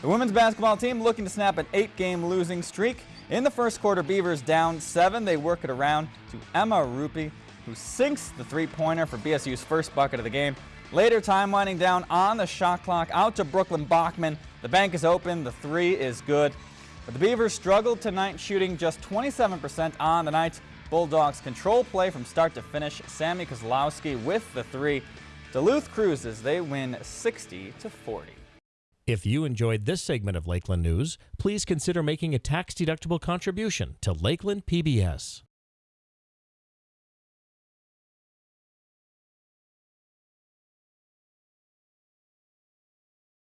The women's basketball team looking to snap an eight-game losing streak. In the first quarter, Beavers down seven. They work it around to Emma Rupi, who sinks the three-pointer for BSU's first bucket of the game. Later, time winding down on the shot clock. Out to Brooklyn Bachman. The bank is open. The three is good. But the Beavers struggled tonight, shooting just 27% on the night. Bulldogs control play from start to finish. Sammy Kozlowski with the three. Duluth cruises. They win 60 to 40. If you enjoyed this segment of Lakeland News, please consider making a tax-deductible contribution to Lakeland PBS.